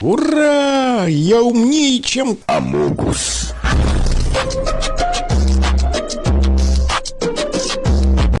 Ура! Я умнее, чем... Амогус.